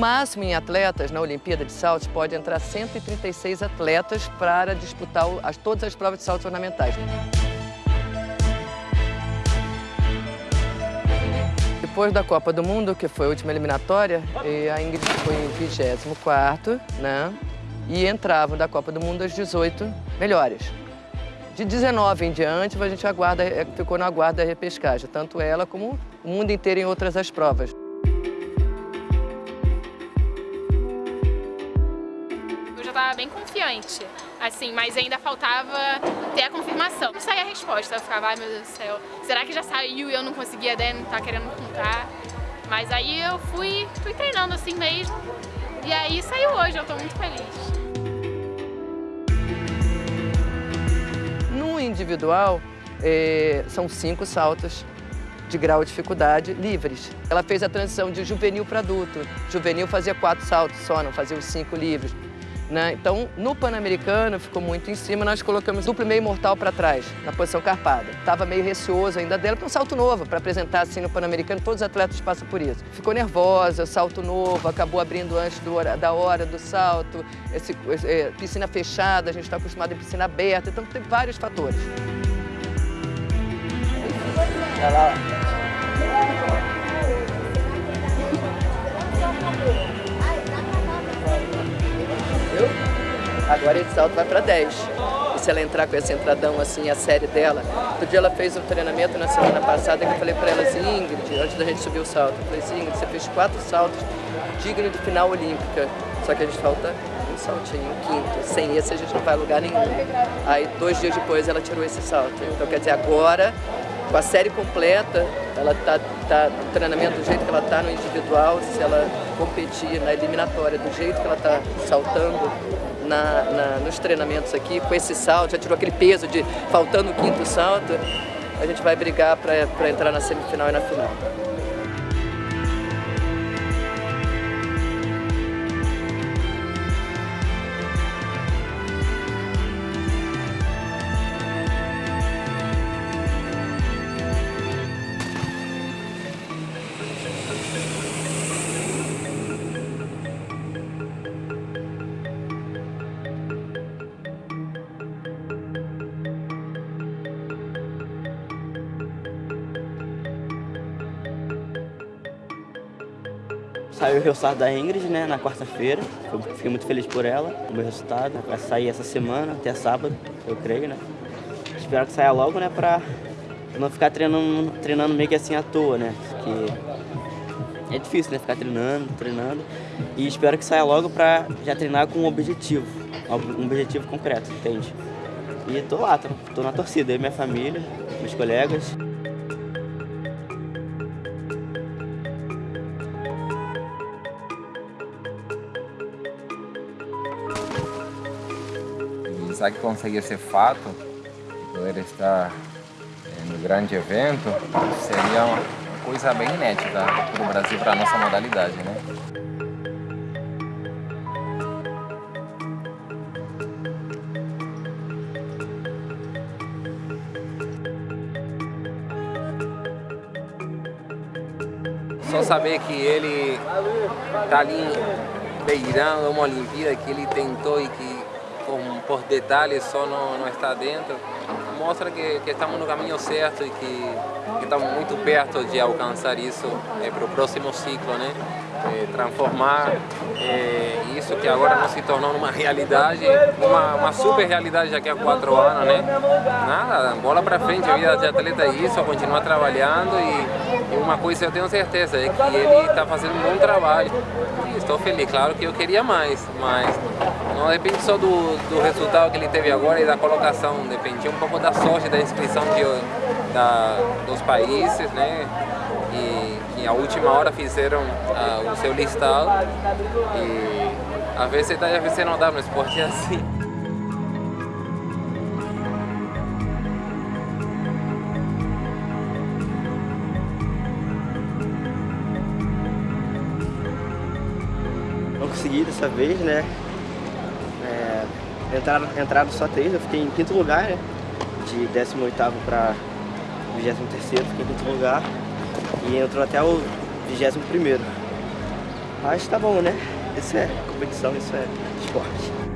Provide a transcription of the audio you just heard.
máximo, em atletas, na Olimpíada de Saltos, pode entrar 136 atletas para disputar as, todas as provas de saltos ornamentais. Depois da Copa do Mundo, que foi a última eliminatória, a Ingrid foi em 24º, né? E entravam da Copa do Mundo as 18 melhores. De 19 em diante, a gente aguarda, é, ficou na guarda da repescagem, tanto ela como o mundo inteiro em outras as provas. Assim, mas ainda faltava ter a confirmação. Não saía a resposta, eu ficava, ai meu Deus do céu, será que já saiu e eu não conseguia, né, não tá querendo contar? Mas aí eu fui, fui treinando assim mesmo, e aí saiu hoje, eu estou muito feliz. individual, é, são cinco saltos de grau de dificuldade livres. Ela fez a transição de juvenil para adulto. Juvenil fazia quatro saltos só, não fazia os cinco livres. Né? Então, no Pan-Americano, ficou muito em cima, nós colocamos duplo meio mortal para trás, na posição carpada. Estava meio receoso ainda dela, para um salto novo, para apresentar assim no Pan-Americano, todos os atletas passam por isso. Ficou nervosa, salto novo, acabou abrindo antes do, da hora do salto, esse, é, piscina fechada, a gente está acostumado em piscina aberta, então tem vários fatores. Olha lá. Agora esse salto vai para 10. E se ela entrar com esse entradão assim, a série dela... Outro dia ela fez um treinamento na semana passada que eu falei para ela assim, Ingrid, antes da gente subir o salto, eu falei assim, Ingrid, você fez quatro saltos dignos de final olímpica. Só que a gente falta um saltinho, um quinto. Sem esse a gente não vai a lugar nenhum. Aí dois dias depois ela tirou esse salto. Então quer dizer, agora com a série completa, ela está tá no treinamento do jeito que ela está no individual, se ela competir na eliminatória do jeito que ela está saltando na, na, nos treinamentos aqui, com esse salto, já tirou aquele peso de faltando o quinto salto, a gente vai brigar para entrar na semifinal e na final. Saiu o resultado da Ingrid, né, na quarta-feira. Fiquei muito feliz por ela, o meu resultado. Vai sair essa semana, até sábado, eu creio, né. Espero que saia logo, né, pra não ficar treinando, treinando meio que assim à toa, né. Porque é difícil, né, ficar treinando, treinando. E espero que saia logo pra já treinar com um objetivo, um objetivo concreto, entende? E tô lá, tô, tô na torcida, eu e minha família, meus colegas. Pensar que conseguir esse fato, poder estar no grande evento, seria uma coisa bem inédita para o Brasil, para a nossa modalidade, né? Só saber que ele está ali beirando uma Olimpíada que ele tentou e que por detalhes só não, não está dentro, mostra que, que estamos no caminho certo e que, que estamos muito perto de alcançar isso é, para o próximo ciclo, né? É, transformar é, isso que agora não se tornou uma realidade, uma, uma super realidade daqui a quatro anos, né? Nada, bola para frente, a vida de atleta é isso, continuar trabalhando e uma coisa eu tenho certeza, é que ele está fazendo um bom trabalho. E estou feliz, claro que eu queria mais, mas não depende só do, do resultado que ele teve agora e da colocação, depende um pouco da sorte da inscrição de, da, dos países, né? E que a última hora fizeram uh, o seu listado e às vezes dá às vezes não dá, no esporte assim. Consegui dessa vez, né? Entraram, entraram só três, eu fiquei em quinto lugar, né? De 18 para 23, fiquei em quinto lugar. E entrou até o 21. Mas tá bom, né? Isso é competição, isso é esporte.